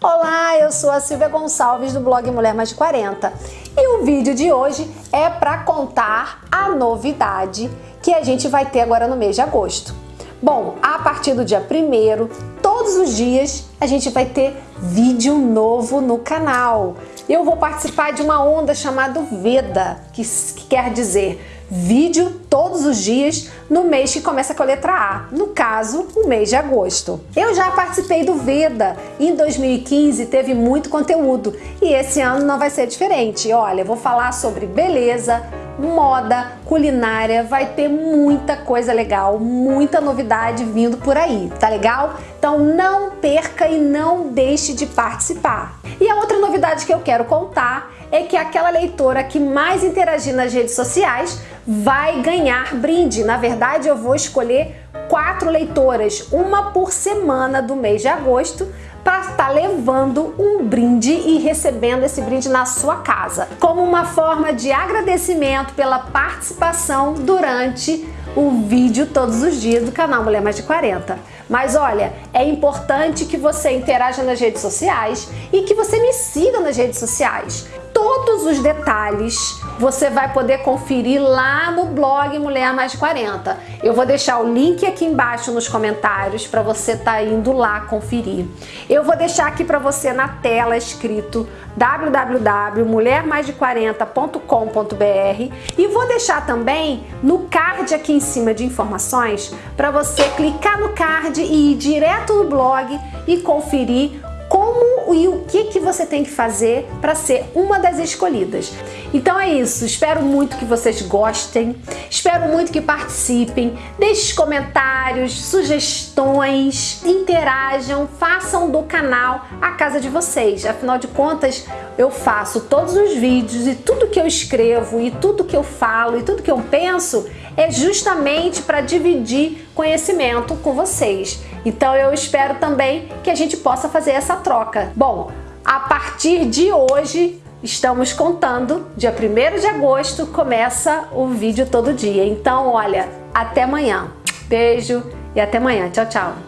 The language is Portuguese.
Olá, eu sou a Silvia Gonçalves do blog Mulher Mais de 40 e o vídeo de hoje é para contar a novidade que a gente vai ter agora no mês de agosto. Bom, a partir do dia 1 todos os dias a gente vai ter vídeo novo no canal. Eu vou participar de uma onda chamada Veda, que, que quer dizer vídeo todos os dias no mês que começa com a letra A, no caso, o mês de agosto. Eu já participei do Veda, em 2015 teve muito conteúdo e esse ano não vai ser diferente. Olha, vou falar sobre beleza, moda, culinária, vai ter muita coisa legal, muita novidade vindo por aí, tá legal? Então não perca e não deixe de participar. E a outra novidade que eu quero contar é que aquela leitora que mais interagir nas redes sociais vai ganhar brinde. Na verdade, eu vou escolher quatro leitoras, uma por semana do mês de agosto, para estar tá levando um brinde e recebendo esse brinde na sua casa, como uma forma de agradecimento pela participação durante o vídeo todos os dias do canal Mulher Mais de 40. Mas olha, é importante que você interaja nas redes sociais e que você me siga nas redes sociais. Todos os detalhes você vai poder conferir lá no blog Mulher Mais de 40. Eu vou deixar o link aqui embaixo nos comentários para você estar tá indo lá conferir. Eu vou deixar aqui para você na tela escrito www.mulhermaisde40.com.br e vou deixar também no card aqui em cima de informações para você clicar no card e ir direto no blog e conferir como e o que, que você tem que fazer para ser uma das escolhidas. Então é isso, espero muito que vocês gostem, espero muito que participem, deixem comentários, sugestões, interajam, façam do canal a casa de vocês. Afinal de contas, eu faço todos os vídeos e tudo que eu escrevo e tudo que eu falo e tudo que eu penso é justamente para dividir conhecimento com vocês. Então eu espero também que a gente possa fazer essa troca. Bom, a partir de hoje estamos contando, dia 1 de agosto começa o vídeo todo dia. Então olha, até amanhã. Beijo e até amanhã. Tchau, tchau.